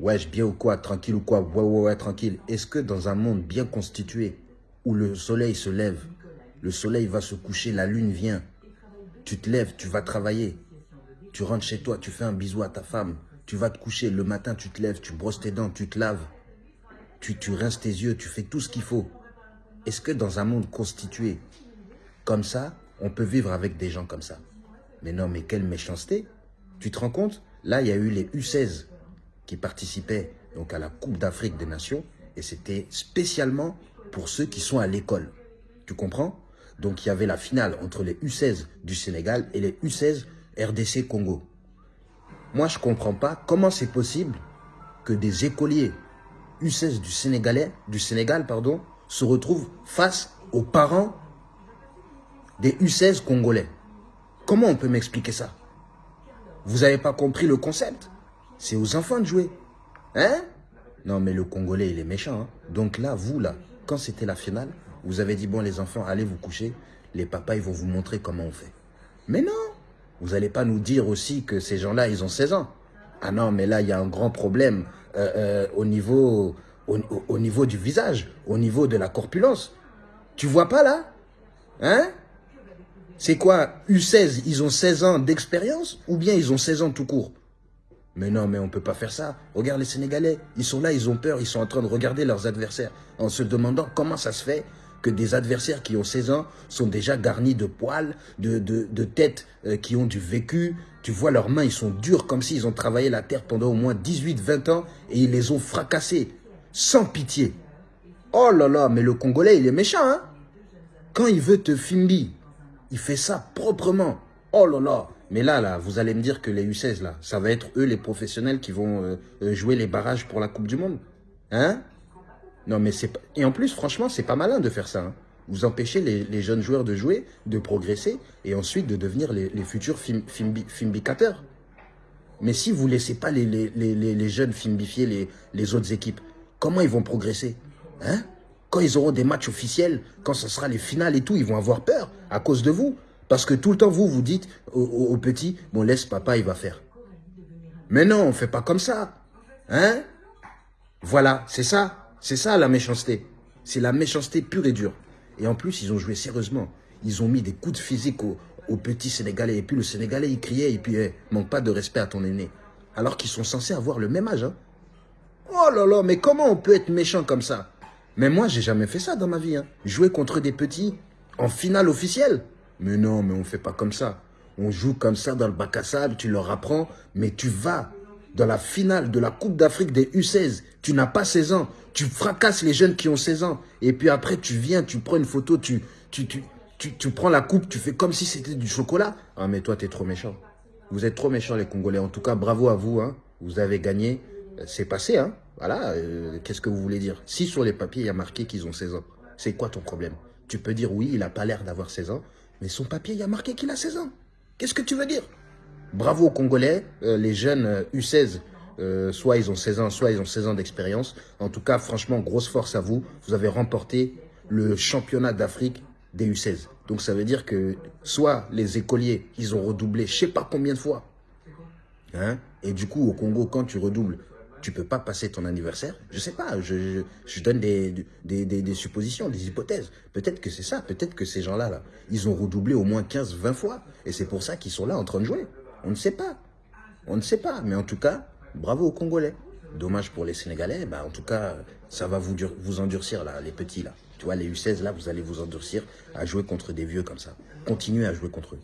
Wesh, bien ou quoi Tranquille ou quoi Ouais, ouais, ouais, tranquille. Est-ce que dans un monde bien constitué, où le soleil se lève, le soleil va se coucher, la lune vient, tu te lèves, tu vas travailler, tu rentres chez toi, tu fais un bisou à ta femme, tu vas te coucher, le matin tu te lèves, tu brosses tes dents, tu te laves, tu, tu rinces tes yeux, tu fais tout ce qu'il faut. Est-ce que dans un monde constitué comme ça, on peut vivre avec des gens comme ça? Mais non, mais quelle méchanceté Tu te rends compte? Là, il y a eu les U16 qui participaient donc à la Coupe d'Afrique des Nations et c'était spécialement pour ceux qui sont à l'école. Tu comprends? Donc, il y avait la finale entre les U16 du Sénégal et les U16 RDC Congo. Moi, je ne comprends pas comment c'est possible que des écoliers U16 du, Sénégalais, du Sénégal pardon, se retrouvent face aux parents des U16 congolais. Comment on peut m'expliquer ça? Vous n'avez pas compris le concept? C'est aux enfants de jouer. Hein? Non, mais le Congolais, il est méchant. Hein. Donc là, vous, là, quand c'était la finale, vous avez dit, bon, les enfants, allez vous coucher. Les papas, ils vont vous montrer comment on fait. Mais non Vous n'allez pas nous dire aussi que ces gens-là, ils ont 16 ans. Ah non, mais là, il y a un grand problème euh, euh, au, niveau, au, au niveau du visage, au niveau de la corpulence. Tu vois pas là? Hein? C'est quoi U16, ils ont 16 ans d'expérience ou bien ils ont 16 ans tout court? Mais non, mais on ne peut pas faire ça. Regarde les Sénégalais, ils sont là, ils ont peur, ils sont en train de regarder leurs adversaires en se demandant comment ça se fait que des adversaires qui ont 16 ans sont déjà garnis de poils, de, têtes euh, qui ont du vécu. Tu vois, leurs mains, ils sont durs comme s'ils ont travaillé la terre pendant au moins 18-20 ans et ils les ont fracassés, sans pitié. Oh là là, mais le Congolais, il est méchant, hein Quand il veut te fimbi, il fait ça proprement. Oh là là Mais là, là, vous allez me dire que les U16, là, ça va être eux les professionnels qui vont euh, euh, jouer les barrages pour la Coupe du Monde. Hein? Non, mais c'est pas... Et en plus, franchement, c'est pas malin de faire ça. Hein. Vous empêchez les, jeunes joueurs de jouer, de progresser, et ensuite de devenir les, futurs film. Mais si vous laissez pas les, les, jeunes filmbifier les, autres équipes, comment ils vont progresser? Hein? Quand ils auront des matchs officiels, quand ce sera les finales et tout, ils vont avoir peur à cause de vous. Parce que tout le temps, vous, vous dites aux, petits, bon, laisse papa, il va faire. Mais non, on ne fait pas comme ça. Hein? Voilà, c'est ça. C'est ça la méchanceté. C'est la méchanceté pure et dure. Et en plus, ils ont joué sérieusement. Ils ont mis des coups de physique aux, petits Sénégalais. Et puis le Sénégalais, il criait, et puis, eh, manque pas de respect à ton aîné. Alors qu'ils sont censés avoir le même âge. Hein. Oh là là, mais comment on peut être méchant comme ça? Mais moi, j'ai jamais fait ça dans ma vie. Hein. Jouer contre des petits en finale officielle. Mais non, mais on fait pas comme ça. On joue comme ça dans le bac à sable, tu leur apprends, mais tu vas dans la finale de la Coupe d'Afrique des U16. Tu n'as pas 16 ans. Tu fracasses les jeunes qui ont 16 ans. Et puis après, tu viens, tu prends une photo, tu, tu, tu, tu, prends la coupe, tu fais comme si c'était du chocolat. Ah, mais toi, tu es trop méchant. Vous êtes trop méchants, les Congolais. En tout cas, bravo à vous. Hein. Vous avez gagné. C'est passé, hein voilà, euh, qu'est-ce que vous voulez dire? Si sur les papiers, il y a marqué qu'ils ont 16 ans, c'est quoi ton problème? Tu peux dire oui, il n'a pas l'air d'avoir 16 ans, mais son papier, il y a marqué qu'il a 16 ans. Qu'est-ce que tu veux dire? Bravo aux Congolais, euh, les jeunes U16, euh, soit ils ont 16 ans, soit ils ont 16 ans d'expérience. En tout cas, franchement, grosse force à vous. Vous avez remporté le championnat d'Afrique des U16. Donc ça veut dire que soit les écoliers, ils ont redoublé je sais pas combien de fois. Hein? Et du coup, au Congo, quand tu redoubles, tu peux pas passer ton anniversaire. Je sais pas, je, donne des, suppositions, des hypothèses. Peut-être que c'est ça, peut-être que ces gens-là, là, ils ont redoublé au moins 15, 20 fois. Et c'est pour ça qu'ils sont là en train de jouer. On ne sait pas. On ne sait pas. Mais en tout cas, bravo aux Congolais. Dommage pour les Sénégalais. Bah, en tout cas, ça va vous, vous endurcir, là, les petits, là. Tu vois, les U16, là, vous allez vous endurcir à jouer contre des vieux comme ça. Continuez à jouer contre eux.